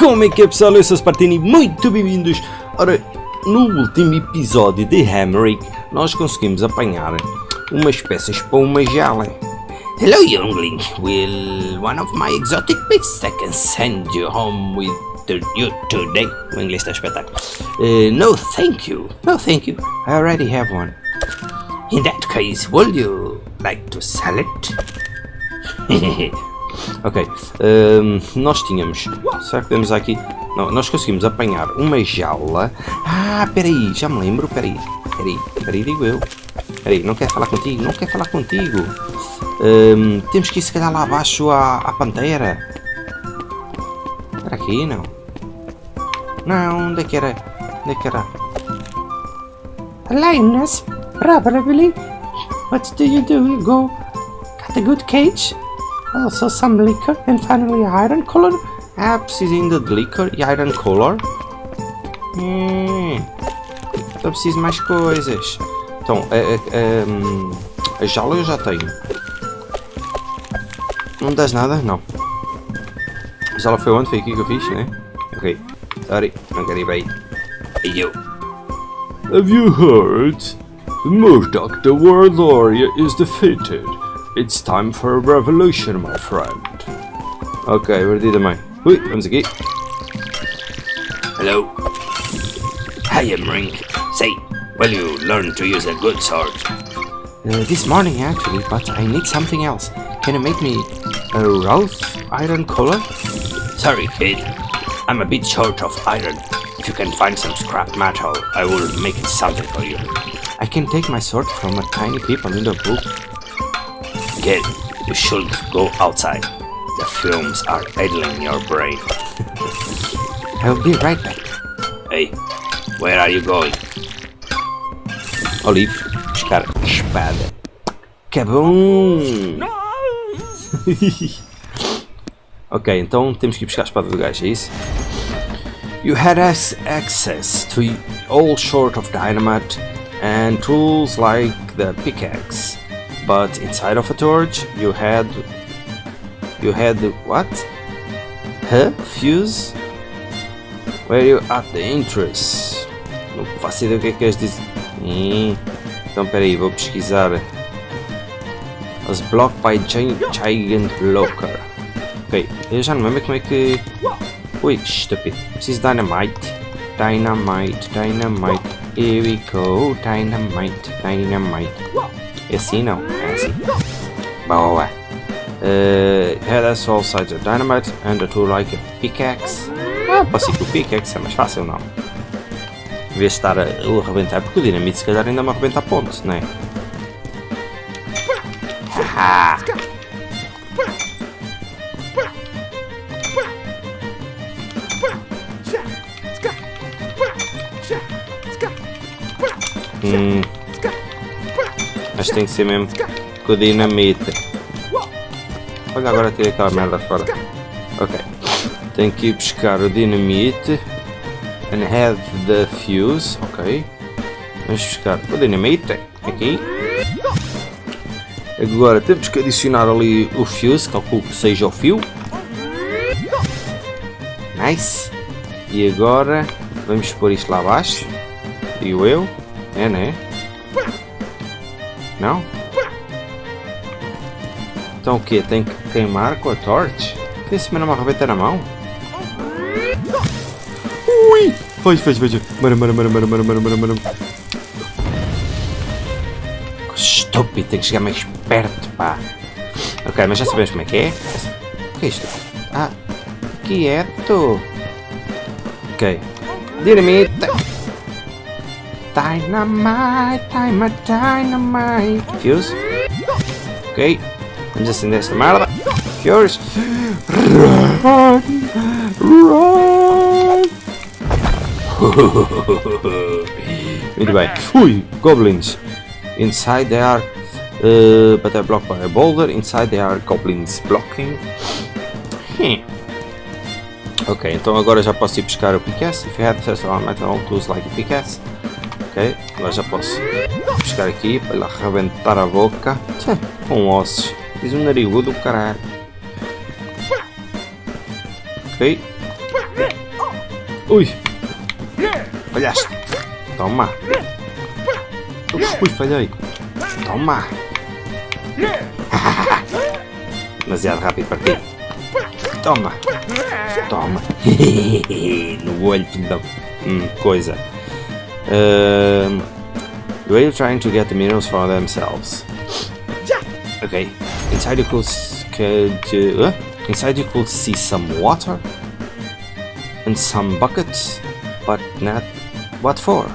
Como é que é pessoal? Eu sou Spartini, muito bem-vindos! Ora, no último episódio de Hammerick, nós conseguimos apanhar umas peças para uma jala. Hello, youngling. Will one of my exotic beasts I can send you home with you today? O inglês está espetáculo. Uh, no, thank you. No, thank you. I already have one. In that case, will you like to sell it? Ok, ehm, nós tínhamos. Será que temos aqui? Não, nós conseguimos apanhar uma jaula. Ah, peraí, já me lembro. Peraí, peraí, peraí, digo eu. Peraí, não quer falar contigo? Não quer falar contigo. Ehm, temos que ir se calhar lá abaixo à, à pantera. Era aqui, não? Não, onde é que era? Onde é que era? Linus, probably. What do you do? You go got a good cage? Also some liquor and finally iron color? Ah, preciso ainda de liquor e iron color. Hum, então preciso mais coisas. Então, a, a, a, a jaula eu já tenho. Não das nada? Não. A jaula foi onde? Foi aqui que eu fiz, né? Ok. Sorry, não quero ir bem. Hey, you. Have you heard? The Murdoch, the Warlord, is defeated. It's time for a revolution, my friend. Ok, where did também. Ui, vamos aqui. Hello. Hi, Rink. Say, will you learn to use a good sword? Uh, this morning actually, but I need something else. Can you make me a rough iron collar? Sorry, kid. I'm a bit short of iron. If you can find some scrap metal, I will make it something for you. I can take my sword from a tiny people in the book. Kid, you should go outside. The fumes are idling your brain. I'll be right back. Hey, where are you going? Olive, buscar espada. Bom! ok, então temos que ir buscar a espada do gajo, é isso? You had access to all sort of dynamite and tools like the pickaxe, but inside of a torch you had you had what? Huh? Fuse? Where you at the entrance? Não faço ideia o que é que queres dizer. Então peraí, vou pesquisar. As blocked by Gi- Gigant Locker. Ok, eu já não lembro como é que. Ui, estúpido. Preciso de Dynamite. Dynamite, Dynamite. Here we go. Dynamite, Dynamite. É assim não? Boa. Uh, yeah, that's all sides of dynamite and a tool like a pickaxe. Ah, posso ir com o pickaxe, é mais fácil não? Em vez de estar a a arrebentar, porque o dinamite se calhar ainda me arrebenta a ponte, não é? Haha! Hum. Mas tem que ser mesmo com o dinamite. Olha, agora tirei aquela merda fora. Ok. Tenho que ir buscar o dinamite. And have the fuse. Ok. Vamos buscar o dinamite. Aqui. Agora temos que adicionar ali o fuse. Calculo que seja o fio. Nice. E agora vamos pôr isto lá abaixo. Digo eu. É, né? Não? Então o que? Tem que queimar com a torch? Tem esse mesmo uma arrebenta na mão? Ui! Foi, foi, foi. Mara, mara, mara, mara, mara, mara, mara, mara. Estúpido, tem que chegar mais perto, pá. Ok, mas já sabemos como é que é. O que é isto? Ah, quieto. Ok. Dinamite. Dynamite, dynamite, dynamite. Fuse. Ok. Vamos acender esta merda. Fuse. Run! Run! Muito bem. Ui, goblins. Inside they are, uh, but they're blocked by a boulder. Inside they are goblins blocking. Hmm. Ok, então agora já posso ir buscar o pickaxe. If you have access to all metal tools like a pickaxe. Ok, agora já posso buscar aqui para lhe arrebentar a boca. Tchê, com ossos. Diz um narigudo do caralho. Ok. Ui! Falhaste! Toma! Ui, falhei! Toma! Demasiado rápido para ti! Toma! Toma! no olho, filho da... Hum, coisa. Um, the whale trying to get the minerals for themselves. Okay. Inside you could, could uh, inside you could see some water and some buckets, but not what for.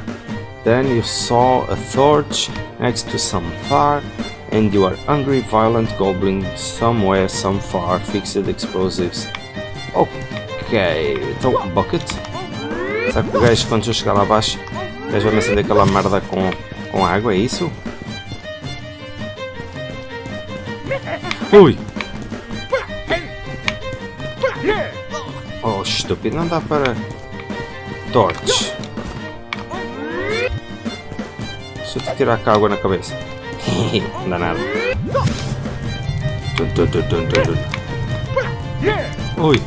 Then you saw a torch next to some fire, and you are angry, violent goblin somewhere, some far, fixed explosives. Ok, então bucket. Sabe que o gajo quando chegar lá abaixo, o gajo vai me acender aquela merda com, com água, é isso? Ui! Oh, estúpido, não dá para... Torch. Se eu te tirar a água na cabeça. não dá nada. Ui!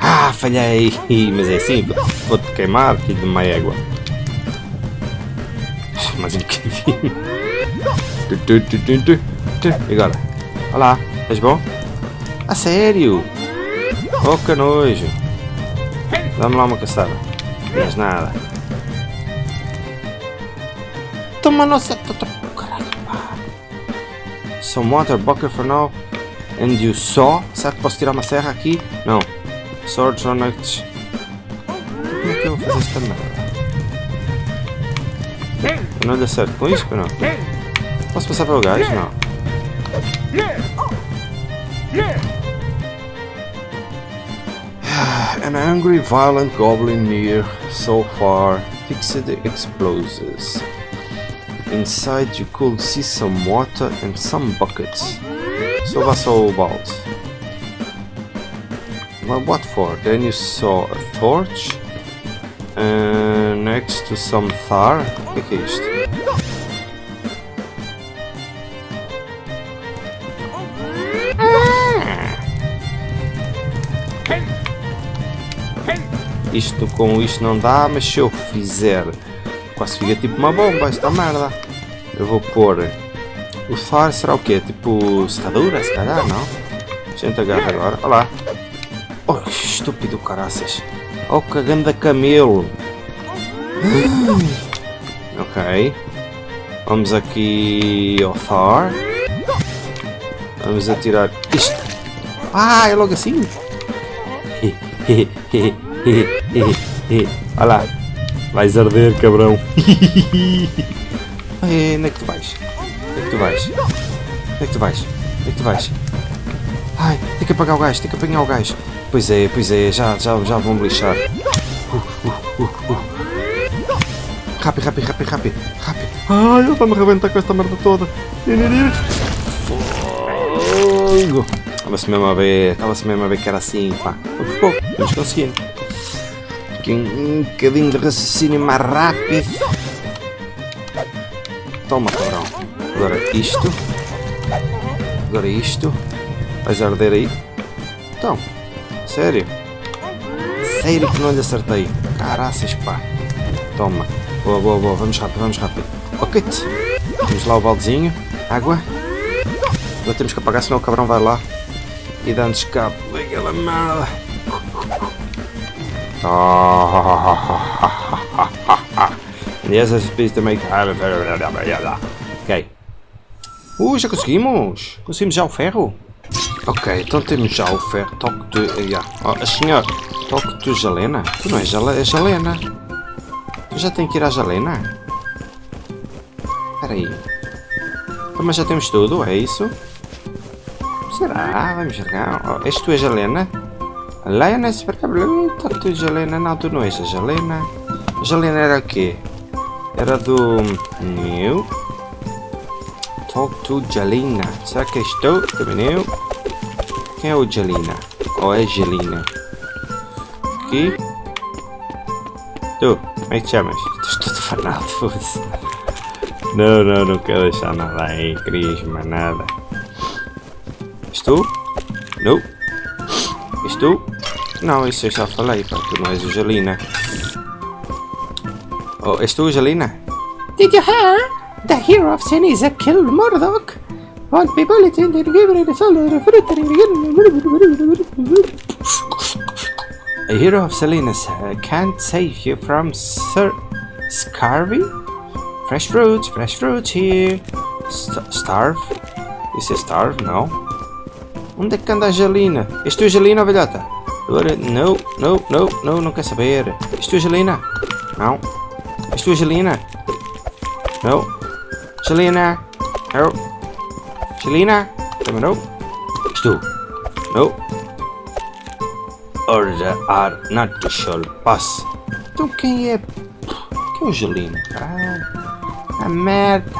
Ah, falhei! Mas é assim, vou-te queimar, filho de uma égua. Mais um E agora? Olá, és bom? A sério? Oh, que nojo! Dá-me lá uma caçada. És nada. Toma nossa... Caralho, pá. Some water bucket for now. And you saw? Será que posso tirar uma serra aqui? Não. Swords on it. Como é que eu vou fazer esta merda? Não deu certo com isto ou não? Posso passar pelo gajo? Não. An angry, violent goblin near, so far, fixed the explosives. Inside you could see some water and some buckets. So that's all about. Well, what for? Then you saw a torch uh, next to some tar. O isto? Com isto não dá, mas se eu fizer quase fica tipo uma bomba esta merda. Eu vou pôr o far será o quê? Tipo serradura, se calhar, não? Gente agarra agora, olha lá. Oh, estúpido caraças. Oh, cagando a camelo. Ok. Vamos aqui ao Thar. Vamos atirar isto. Ah, é logo assim? Olha lá. Vais arder, cabrão. Ai, onde é que tu vais? Onde é que tu vais? Onde é que tu vais? Onde é que tu vais? Ai, tem que apagar o gajo, tem que apanhar o gajo. Pois é, pois é, já, já, já vão me lixar. Rápido, rápido, rápido, rápido, rápido. Ai, ele vai me arrebentar com esta merda toda. Fogo! Estava-se mesmo a ver, estava-se mesmo a ver que era assim, pá. Pouco a pouco, vamos conseguindo. Aqui um, bocadinho de raciocínio mais rápido. Toma, cabrão. Agora isto. Agora isto. Vais arder aí? Então, sério? Sério que não lhe acertei? Caraças, pá. Toma. Boa, boa, boa. Vamos rápido, vamos rápido. Ok. Temos lá o baldezinho. Água. Agora temos que apagar, senão o cabrão vai lá. E dá-nos cabo daquela. Yes, I suppose to make... Ok. Uh, já conseguimos! Conseguimos já o ferro? Ok, então temos já o ferro. Toque de... Yeah. Oh, senhor, toque de Jalena? Tu não és Jale- é Jalena? Tu já tem que ir à Jalena? Espera aí. Então, mas já temos tudo, é isso? Será? Vamos jogar. Oh, és tu a Jalena? Helena, super cabrão. Toque de Jalena. Não, tu não és a Jalena. Jalena era o quê? Era do... New... Talk to Jalina. Será que és tu? Também eu? Quem é o Jalina? Ou é Jalina? Aqui? Tu, como é que te chamas? Estou todo fanado, foda-se. Não, não, não quero deixar nada aí, mais nada. És tu? Não. És tu? Não, isso eu já falei, pá, tu não és o Jalina. Oh, és tu Jalina? Did you hear? The hero of Seniza killed Murdoch. One people it in the river and the soul the fruit A hero of Salinas uh, can't save you from Sir Scarvy? Fresh fruits, fresh fruits here. St starve? Isso é starve? Não. Onde é que anda a Jalina? És tu a Jalina, velhota? Agora, não, não, não, não, não quer saber. És tu a Jalina? Não. És tu a Jalina? Não. Jalina? Não. Jalina? Também não. És tu? Não. Order are not to pass. Então quem é? Quem é o Jalina? Ah, a merda.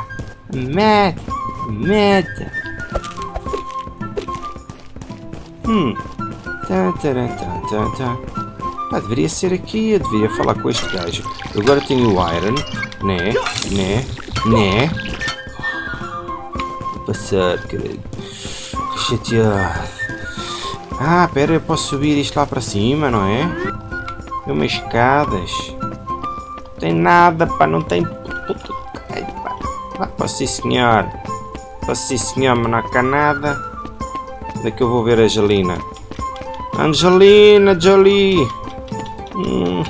A merda. A merda. Hum. Pá, deveria ser aqui, eu devia falar com este gajo. Agora tenho o Iron, né, né, né. Passar, caralho. Que chateado. Ah, pera, eu posso subir isto lá para cima, não é? Tem umas escadas. Não tem nada, pá, não tem... Ai, pá. Vá, posso sim, senhor. Posso sim, senhor, mas não há nada. Onde é que eu vou ver a Angelina? Angelina Jolie! Hum,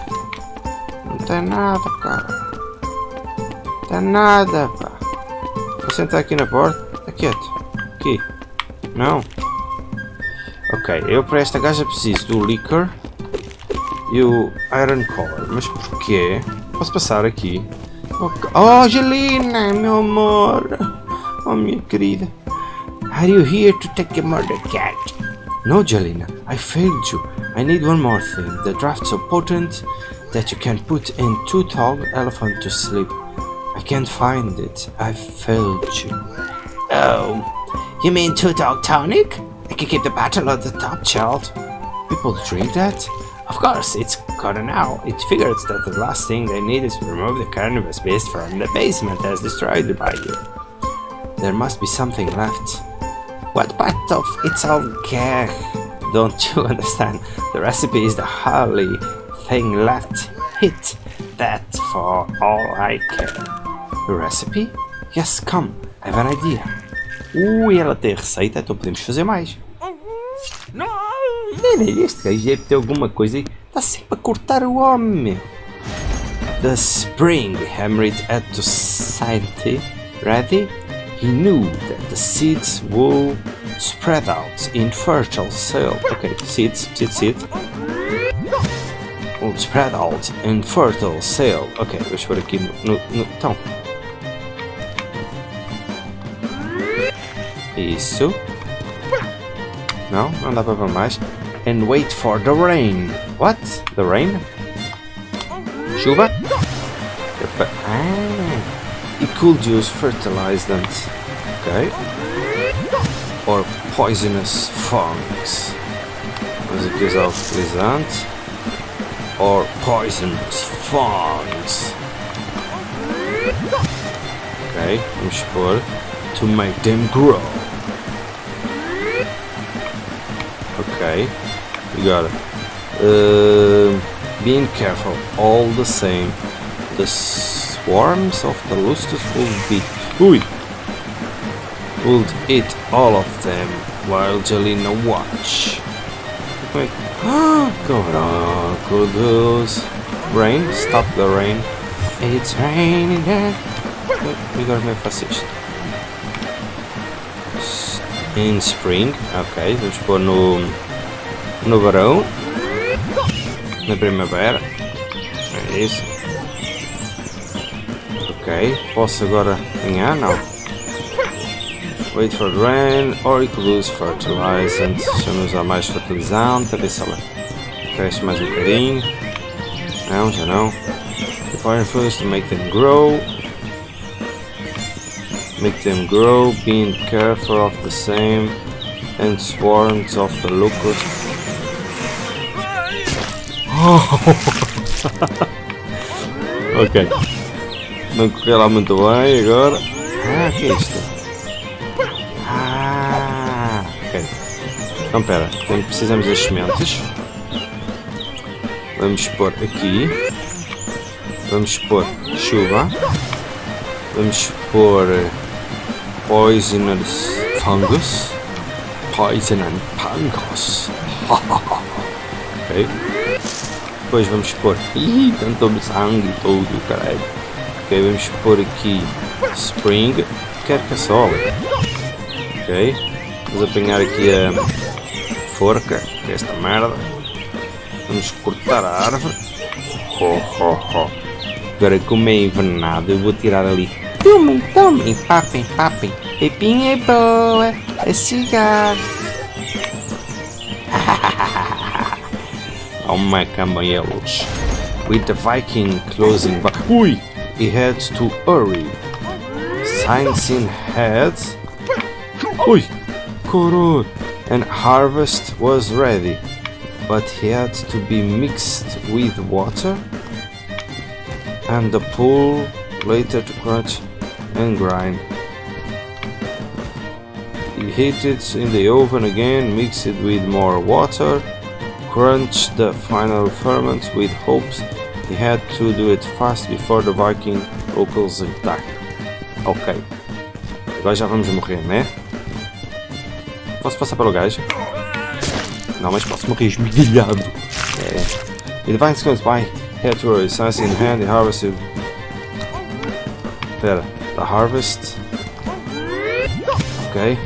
não tem nada, cara. Não tem nada, pá. Vou sentar aqui na porta. Está quieto. Aqui. Não. Ok, eu para esta gaja preciso do Liquor e o Iron Collar. Mas porquê? Posso passar aqui? Oh, Angelina, meu amor. Oh, minha querida. Are you here to take a murder cat? No, Jelena, I failed you. I need one more thing. The draft so potent that you can put in two tall elephant to sleep. I can't find it. I failed you. Oh, you mean two dog tonic? I can keep the battle at the top, child. People drink that? Of course, it's gonna now. It figures that the last thing they need is to remove the carnivorous beast from the basement as destroyed by you. There must be something left. What part of it's all gag? Don't you understand? The recipe is the holy thing left. Hit that for all I care. The recipe? Yes, come. I have an idea. Ui, ela tem receita, então podemos fazer mais. Não, este gajo deve ter alguma coisa aí. Está sempre a cortar o homem. The spring hammered at the society. Ready? He knew that the seeds would spread out in fertile soil. Okay, seeds, seed, seed. Would spread out in fertile soil. Ok, vamos pôr aqui no, no, no. Então. Isso. Não, não dá para mais. And wait for the rain. What? The rain? Chuva? Could use fertilizant. Okay. Or poisonous fungus. Vamos aqui usar o fertilizante. Or poisonous fungus. Ok, vamos pôr to make them grow. Ok, we got it. Uh, being careful, all the same. The swarms of the locust will be. Ui! Would eat all of them while Jelena watch. Wait. Going on, Kudos. Rain, stop the rain. It's raining there. We gotta make isto. In spring, ok, vamos pôr no, no verão, na primavera, é isso. Ok, posso agora ganhar? Não. Wait for rain, or use fertilizant. Deixa-me usar mais fertilizante, a ver se ela cresce mais um bocadinho. Não, já não. Fire first to make them grow. Make them grow, being careful of the same, and swarms of the locust. ok. Não correu lá muito bem agora. Ah, que é isto? Ah, ok. Então pera, precisamos das sementes. Vamos pôr aqui. Vamos pôr chuva. Vamos pôr poisonous fungus. Poison and fungus. ok. Depois vamos pôr. Ih, tanto sangue tudo, caralho. Ok, vamos pôr aqui spring. Quer caçola. Ok. Vamos apanhar aqui a forca, que é esta merda. Vamos cortar a árvore. Ho, ho, ho. Agora como é envenenado, eu vou tirar ali. Tomem, tomem, papem, papem. Pepinha é boa, é cigarro. Oh my camelos. With the Viking closing. Ui! He had to hurry. Signs in head. Ui! Coro! And harvest was ready. But he had to be mixed with water. And the pool later to crunch and grind. He heat it in the oven again, mix it with more water, crunch the final ferment with hopes he had to do it fast before the Viking locals attack. Ok. Agora já vamos morrer, né? Posso passar pelo gajo? Não, mas posso morrer esmigalhado. É. The Vikings comes by, head to a science in hand, the harvest. Pera, the harvest... Ok.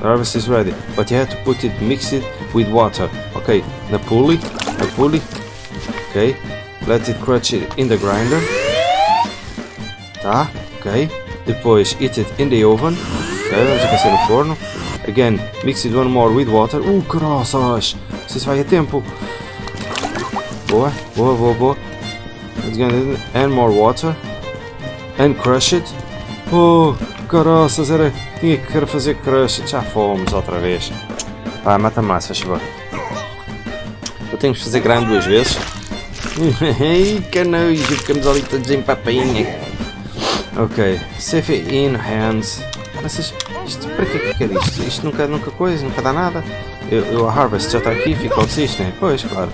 The harvest is ready, but you have to put it, mix it with water. Okay, the pulley, the pulley. Okay, let it crunch it in the grinder. Tá, ok. Depois eat it in the oven. Ok, vamos aquecer no forno. Again, mix it one more with water. Uh, crossas! Isso vai a tempo. Boa, boa, boa, boa. Again, and more water. And crush it. Oh, caraças, era. Tinha que fazer crush. Já fomos outra vez. Pá, mata mais, faz favor. Eu tenho que fazer grande duas vezes. Canojo, camisolita desempapainha. Ok, CV in hands. Mas isto, isto para que é que isto? Isto nunca, nunca coisa, nunca dá nada. Eu, eu a Harvest já está aqui, fica o desistem. Pois, claro.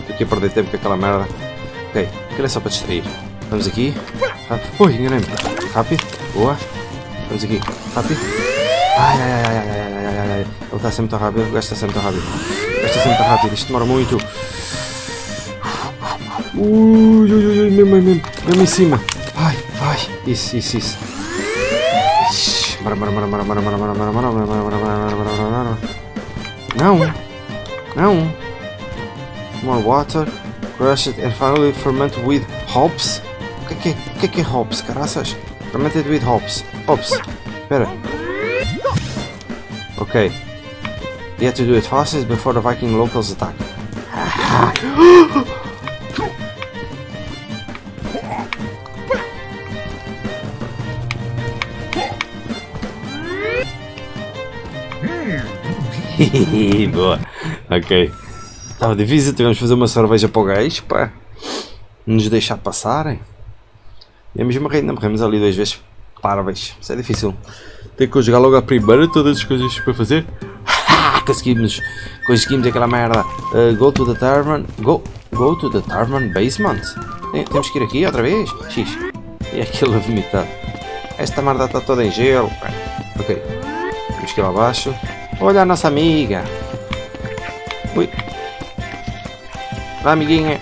Estou aqui a perder tempo com aquela merda. Ok, aquilo é só para distrair. Vamos aqui. Ah, ui, enganei-me. Rápido, boa. Vamos aqui, rápido. Ai, ai, ai, ai, ai, ai, ai, ai. Ele está sempre tão rápido, o gajo está sempre tão rápido. O gajo está sempre tão rápido, isto demora muito. Ui, ui, ui, mesmo, mesmo, mesmo em cima. Ai, ai. Isso, isso, isso. Ixi, bora, bora, bora, bora, bora, bora, bora, bora, bora, bora, bora, bora, bora, bora, bora. Não. Não. More water. Crush it and finally ferment with hops. O que é que é, o que é, que é hops, caraças? Fermented with hops. Hops. Espera. Ok. You have to do it fastest before the Viking locals attack. Boa. Ok. Estava difícil, tivemos de fazer uma cerveja para o gajo, pá. Nos deixar passarem. Íamos morrer, ainda morremos ali duas vezes. Parabéns, isso é difícil. Tem que conjugar logo a primeira, todas as coisas para fazer. Conseguimos, conseguimos aquela merda. Uh, go to the tavern, go, go to the tavern basement. Tem- temos que ir aqui outra vez? X. E aquilo a vomitar. Esta merda está toda em gelo. Ok. Temos que ir lá abaixo. Olha a nossa amiga. Ui. Lá, amiguinha.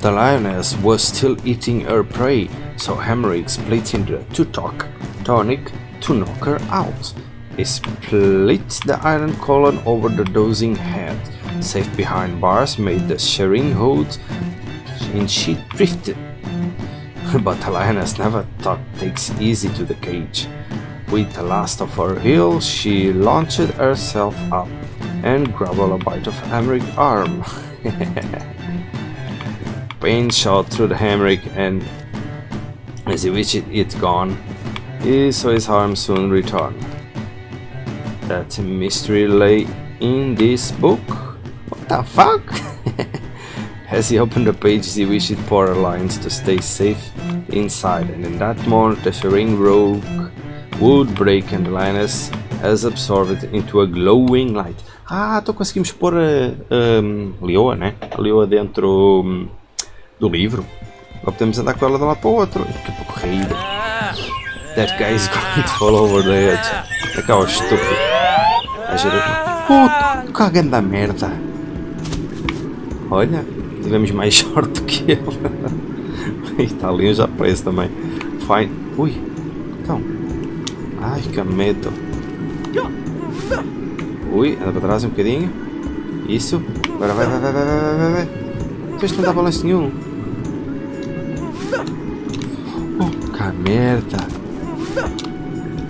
The lioness was still eating her prey, so Hamrick split into two talk, tonic to knock her out. He split the iron column over the dozing head, safe behind bars made the shearing hold, and she drifted. But the lioness never thought takes easy to the cage. With the last of her heels, she launched herself up and grabbed a bite of Hamrick's arm. Pain shot through the Hamrick and as he wished it gone, he saw his arm soon return. That mystery lay in this book? What the fuck? As he opened the pages, he wished poor lines to stay safe inside, and in that moment, the Shering rogue would break and lioness has absorbed into a glowing light. Ah, então conseguimos pôr a, a leoa, né? A leoa dentro hum, do livro. Agora podemos andar com ela de um lado para o outro. Que porreira. That guy is going to fall over the edge. É que é o estúpido. A gerar... Puto, que grande merda. Olha, tivemos mais sorte do que ele. Um já preso também. Fine. Ui, então. Ai, que medo. Ui, anda para trás um bocadinho. Isso. Agora vai, vai, vai, vai, vai, vai, vai. Isto não dá balanço nenhum. Oh, que merda.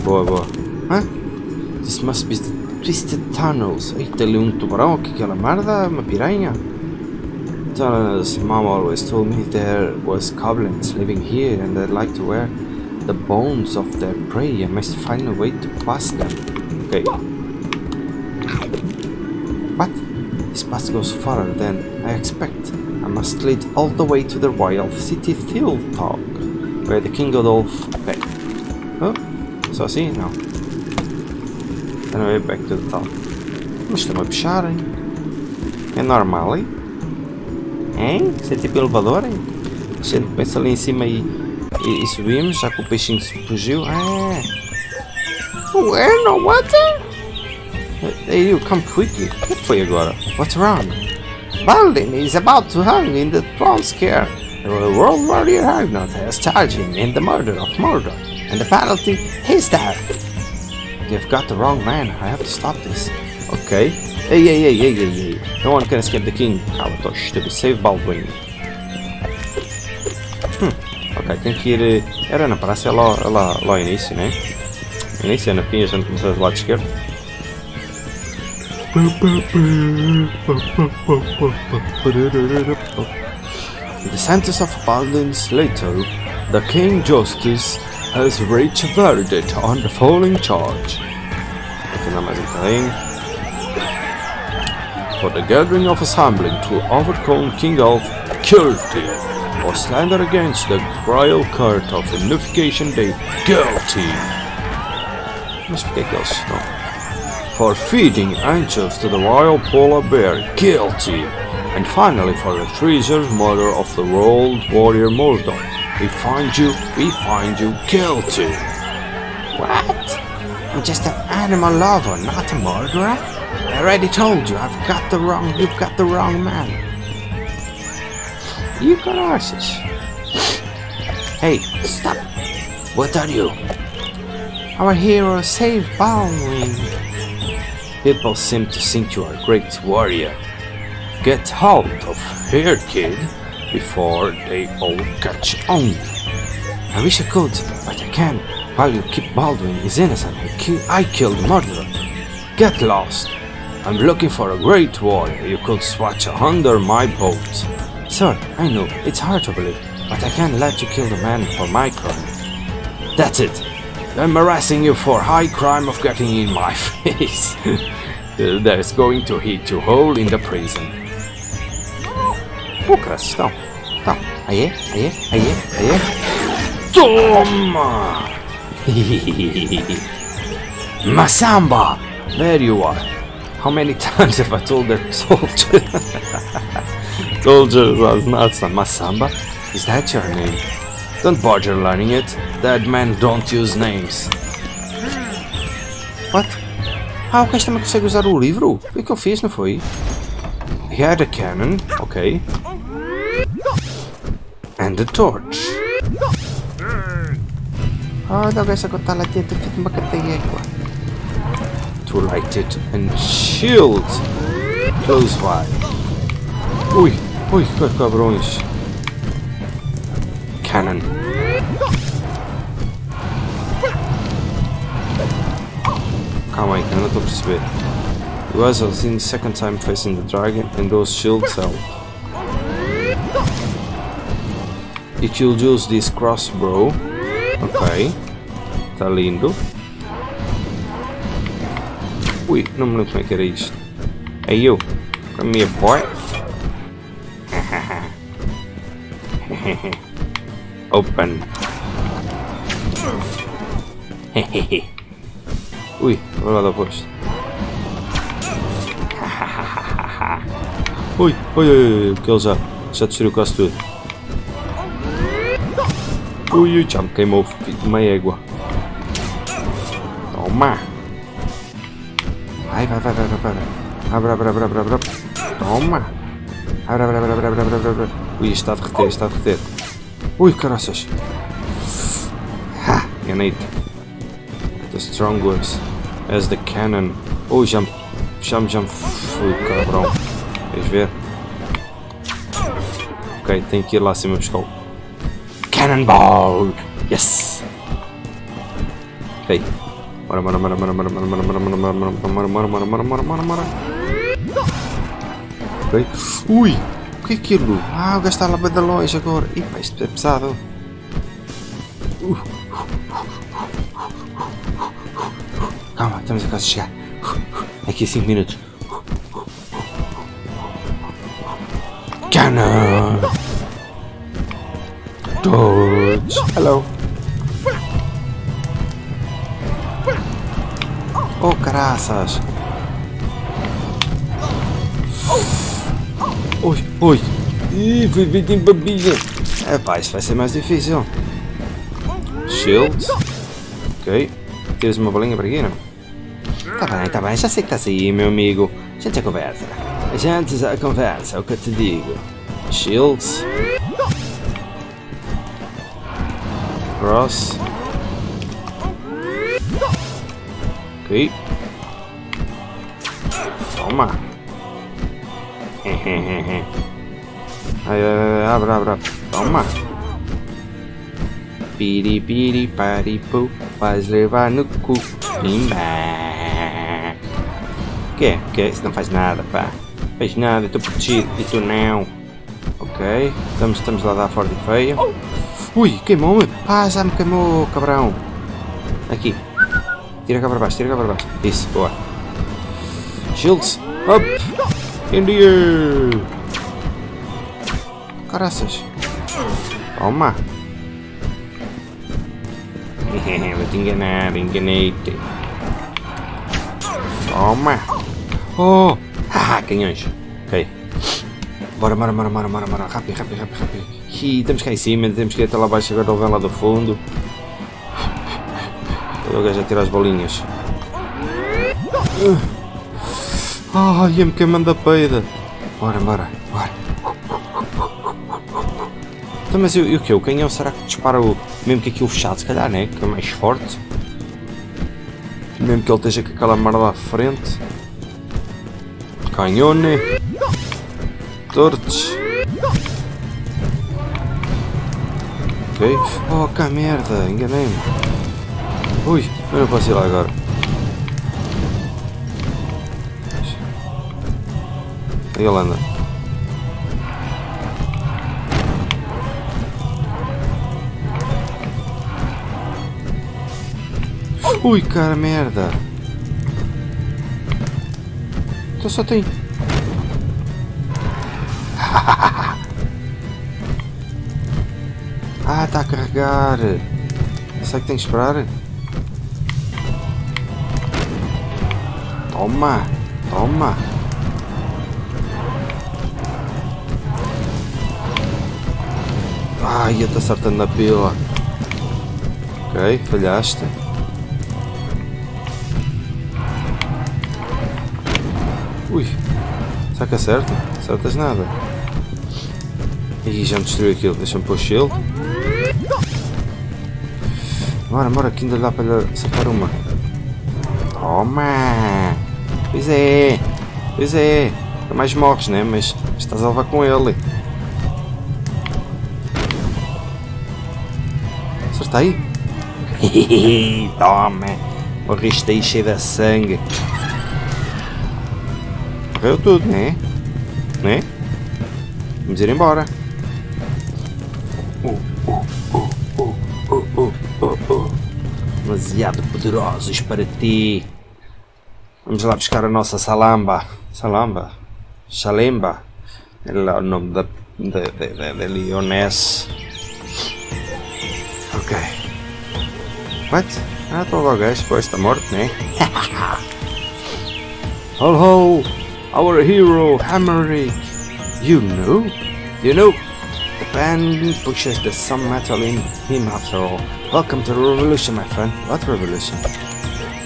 Boa, boa. Hã? This must be the twisted tunnels. Eita, ali um tubarão. Que é aquela merda? Uma piranha? Tunnels. Mom always told me there was goblins living here and I'd like to wear the bones of their prey. I must find a way to pass them. Okay. What? This path goes farther than I expect. I must lead all the way to the royal city Thiltalk, where the King Godolph... Okay. Oh, só see Não. Then way back to the top. Estão a puxar, hein? É normal, hein? Hein? Isso é tipo elevador, hein? A gente pensa ali em cima e, e, e subimos, já que o peixinho se fugiu. Ah! Where no water? Hey, you come quickly. O que foi agora? What's wrong? Baldwin is about to hang in the throne scare. The world warrior Ragnar has charged him in the murder of Mordor, and the penalty is death. You've got the wrong man. I have to stop this. Okay. Hey, hey, hey, hey, hey, hey. No one can escape the king. Kalatos to be safe, Baldwin. Hum. Ok, tem que ir... Era na praça, é lá, é lá, lá ao início, né? Início é na fim, a gente começou do lado esquerdo. The centers of Baldwin's Lato, the King Justice has reached a verdict on the following charge. Aqui andar mais um bocadinho. For the gathering of assembling to overcome King Alf guilty, or slander against the royal court of unification day guilty. Porquê que eles estão? For feeding anxious to the royal polar bear guilty. And finally for the treasure murder of the world warrior Mordor. We find you, we find you guilty. What? I'm just an animal lover, not a murderer. I already told you, I've got the wrong, you've got the wrong man. You caralhos. Hey, stop. What are you? Our hero saved Baldwin. People seem to think you are a great warrior. Get out of here, kid, before they all catch on. I wish I could, but I can't. While you keep Baldwin is innocent, I, ki- I killed the murderer. Get lost. I'm looking for a great warrior you could swatch under my boat. Sir, I know, it's hard to believe, but I can't let you kill the man for my crime. That's it. I'm harassing you for high crime of getting in my face. There's going to hit you hole in the prison. Pukas, estão. Estão. Aí aí aí aí. Toma! Masamba! There you are. How many times have I told that soldier? Soldiers was not Masamba? Is that your name? Don't bother learning it. Dead men don't use names. What? Ah, o gajo também consegue usar o livro? O que eu fiz, não foi? He had a cannon, ok. And a torch. Olha o gajo agora está lá dentro, feito uma cateégua. It and shield. Close by. Ui, ui, que cabrões. Cannon. Calma aí, não estou a perceber. You guys the second time facing the dragon and those shields help. You could use this crossbow. Ok. Tá lindo. Ui, não me lembro como é que era isto. Hey you, come here boy. Open. Ui, olha lá depois. Ui, ui, ui, ui, que ele já, já destruiu quase tudo. Ui, ui, já me queimou uma égua. Toma! Vai, vai, vai, vai, vai, vai. Abre, abre, abre, abre, abre. Toma! Abre, abre, abre, abre, abre, abre, abre. Ui, está a derreter, está a derreter. Ui, caraças. Ha, enganei-te. The strong words. As the cannon. Ui, já me, já me, já fui, cabrão. Queres ver? Ok, tenho que ir lá acima buscar o Cannonball! Yes! Ok. Bora, bora, bora, bora, bora, bora, bora, bora, bora, bora, bora, bora, bora, bora, bora, bora, bora, bora. Ok. Ui! O que é aquilo? Ah, o gajo está lá de longe agora. Ih, pá, isto é pesado. Calma, estamos a quase chegar. Aqui a 5 minutos. Cannon! Dodge! Hello! Oh, caraças! Ui, ui! Ih, fui vítima em babinha! É pá, isso vai ser mais difícil. Shield. Ok. Tires uma bolinha para aqui, não? Tá bem, tá bem, já sei que estás aí, meu amigo. A gente já conversa. A gente já conversa, é o que eu te digo. Shields. Cross. Ok. Toma. ai, ai, ai, abre, abre. Toma. Piri, piri, pari, pu. Faz levar no cu. Pimba. Que? Que? Isso não faz nada, pá. Faz nada, estou protegido e tu não. Ok. Estamos, estamos lá a dar forte feia. Ui, queimou-me. Já me queimou, cabrão. Aqui. Tira cá para baixo, tira cá para baixo. Isso, boa. Shields, up. In the air. Caraças. Toma. Vou te enganar, enganei-te. Toma. Oh. Ah, canhões. Ok. Bora, bora, bora, bora, bora, bora. Rápido, rápido, rápido, rápido. Ih, temos cá em cima, temos que ir até lá abaixo agora alguém lá do fundo. O gajo a tirar as bolinhas. Ai, ia-me queimando a peida. Bora, bora, bora. Então, mas e o que? O canhão será que dispara o. Mesmo que aquilo fechado, se calhar, né? Que é mais forte. Mesmo que ele esteja com aquela merda à frente. Canhone. Tortes. Ok. Oh, que merda, enganei-me. Ui, eu ir lá agora. Aí ele anda. Ui, cara, merda. Então só tem... ah, está a carregar. Será que tem que esperar? Toma, toma. Ai, eu estou acertando na pila. Ok, falhaste. Ui, será que acerta? Acertas nada. Ih, já me destruiu aquilo. Deixa-me pôr shield. Bora, bora, que ainda dá para acertar uma. Toma! Pois é, pois é. Mais morres, né? Mas estás a levar com ele. Acertei? Toma! Morriste aí cheio de sangue. Morreu tudo, né? Né? Vamos ir embora. Demasiado poderosos para ti. Vamos lá buscar a nossa salamba. Salamba? Chalemba? É o nome da, da, da, da Leoness. Ok. What? Ah, tô logo, depois tá morto, né? ho ho! Our hero, Hammerick! You know? You know? The band pushes the some metal in him after all. Welcome to the revolution, my friend. What revolution?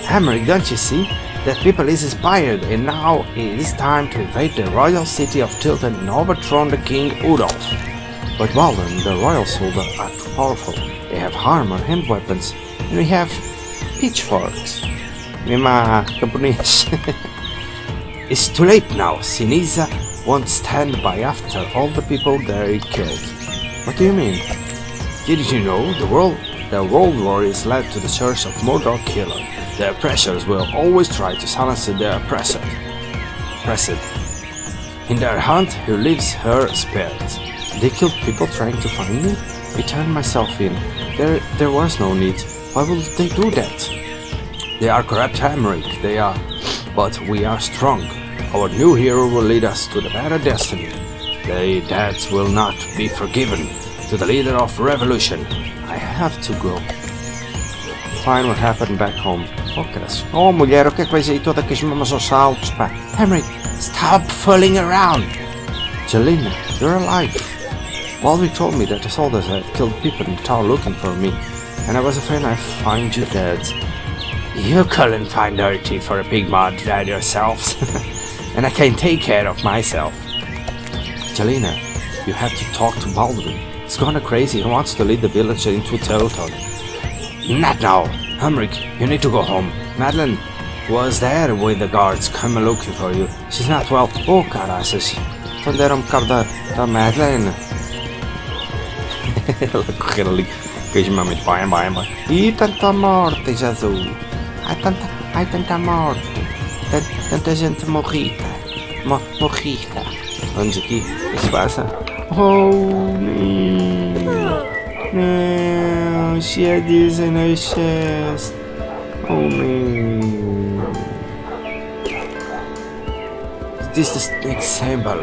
Hammerick, don't you see? That people is inspired, and now it is time to invade the royal city of Tilton and overthrow the king Udolf. But Walden, the royal soldiers, are too powerful. They have armor and weapons, and we have pitchforks. Mima camponês. it's too late now. Sinisa won't stand by after all the people there killed. What do you mean? Did you know the world the world war is led to the church of Mordor Killer? The oppressors will always try to silence the oppressor. Oppressed. In their hunt, who lives her spirit? They killed people trying to find me? I turned myself in. There, there was no need. Why would they do that? They are corrupt Hamrick, they are. But we are strong. Our new hero will lead us to the better destiny. The dead will not be forgiven. To the leader of revolution. I have to go. Find what happened back home. Oh. Oh, mulher, o que é que vais aí toda com as mamas aos saltos, pá? Henry, stop fooling around! Jelena, you're alive. Walby told me that the soldiers had killed people in town looking for me, and I was afraid I'd find you dead. You couldn't find dirty for a big mud dead yourselves, and I can take care of myself. Jelena, you have to talk to Baldwin. He's gone crazy He wants to lead the village into territory. Not now. Humrick, you need to go home. Madeline was there with the guards come looking for you. She's not well. Oh, caraças. Então deram um bocado da, da Madeline. Ela correr ali mamas. Vai, vai, vai. Ih, tanta morte, Jesus. Ai, tanta, ai, tanta morte. Tanta, tanta gente morrida. Mo, morrida. Vamos aqui. O que se passa? Oh, não. She had this in her chest. Oh man. This is the example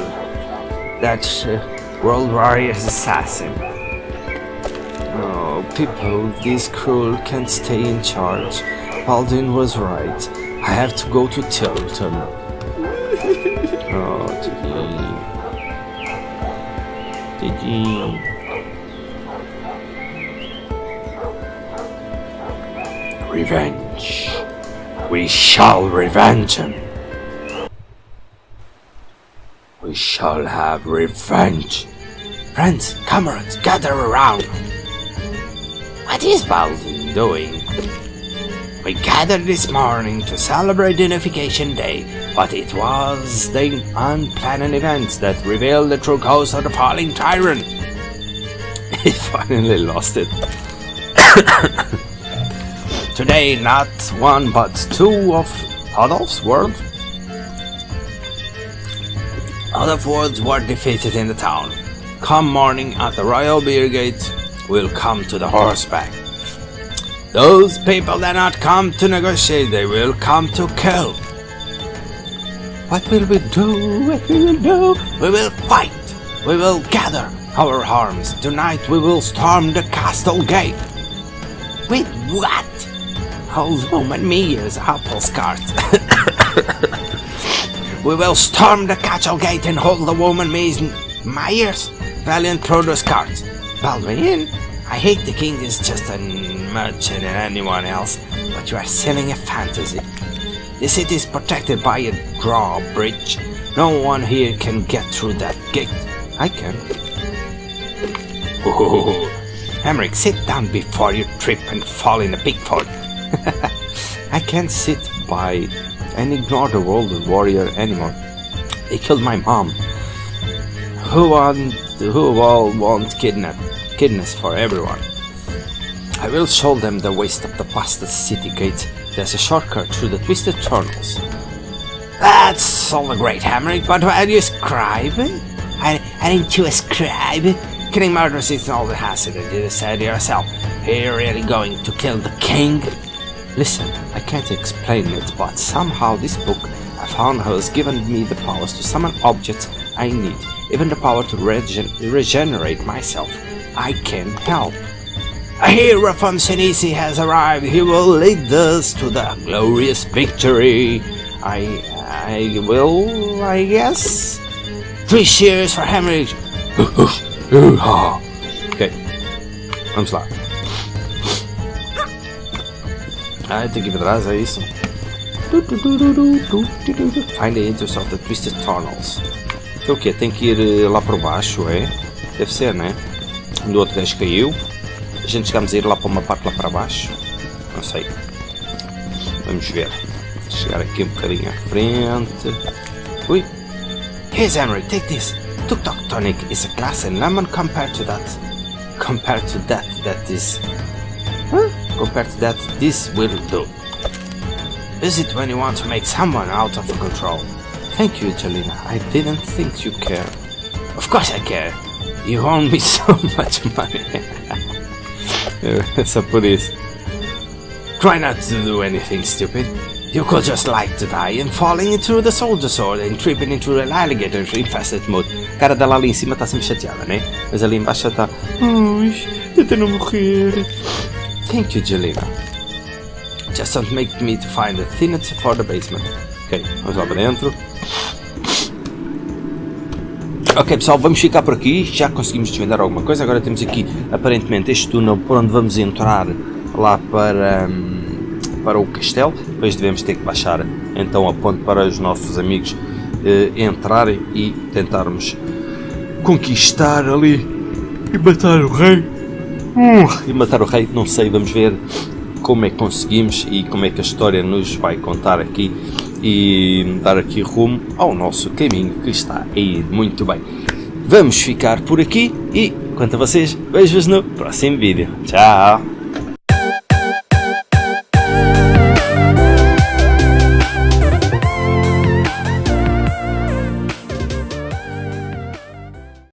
that uh, World Warrior's assassin. Oh, people this cruel can't stay in charge. Baldwin was right. I have to go to Tilton. Oh, Didi. Didi. Revenge. We shall revenge him. We shall have revenge. Friends, comrades, gather around. What is Baldwin doing? We gathered this morning to celebrate Unification Day, but it was the unplanned events that revealed the true cause of the falling tyrant. He finally lost it. Today, not one but two of Adolf's world. Adolf worlds were defeated in the town. Come morning at the royal beer gate, we'll come to the horseback. Those people that not come to negotiate, they will come to kill. What will we do? What will we do? We will fight. We will gather our arms. Tonight we will storm the castle gate. With what? Old woman Mia's apple cart. we will storm the castle gate and hold the woman Mies Myers valiant produce cart. Baldwin, I hate the king is just a merchant and anyone else, but you are selling a fantasy. The city is protected by a drawbridge. No one here can get through that gate. I can. Oh, Emmerich, sit down before you trip and fall in pig ford. I can't sit by and ignore the world warrior anymore. They killed my mom. Who want who all want kidnap kidneys for everyone? I will show them the waste of the blasted city gate. There's a shortcut through the twisted tunnels. That's all a great hammering, but are you scribing? I, I didn't you ascribe? Killing murderers is all the hazard, you said yourself. Are you really going to kill the king? Listen, I can't explain it, but somehow this book I found has given me the powers to summon objects I need, even the power to regen regenerate myself. I can help. A hero from Senisi has arrived. He will lead us to the glorious victory. I, I will, I guess. Three cheers for Hemorrhage. Ok. I'm lá. Ah, tem que trás, é isso? Find the entrance of the Twisted Tunnels. Então o quê? Tem que ir eh, lá por baixo, é? Deve ser, né? Do outro gajo caiu. A gente chegamos a ir lá para uma parte lá para baixo. Não sei. Vamos ver. Chegar aqui um bocadinho à frente. Ui. Here's Emery, take this. Tuk Tuk Tonic is a glass and lemon compared to that. Compared to that, that is... Compared to that, this will do. Use it when you want to make someone out of control. Thank you, Jelena. I didn't think you care. Of course I care. You owe me so much money. Só por isso. Try not to do anything stupid. You could just like to die and falling into the soldier sword and tripping into an alligator infested mode. A cara dela ali em cima está sempre chateada, né? Mas ali embaixo está. Ai, tenta não morrer. Thank you, Jelena. Just don't make me to find the thinnest for the basement. Ok, vamos lá para dentro. Ok pessoal, vamos ficar por aqui, já conseguimos desvendar alguma coisa, agora temos aqui aparentemente este túnel por onde vamos entrar lá para, hum, para o castelo, depois devemos ter que baixar então a ponte para os nossos amigos eh, entrarem e tentarmos conquistar ali e matar o rei. E matar o rei, não sei, vamos ver como é que conseguimos e como é que a história nos vai contar aqui e dar aqui rumo ao nosso caminho que está a ir muito bem. Vamos ficar por aqui e, quanto a vocês, vejo-vos no próximo vídeo. Tchau!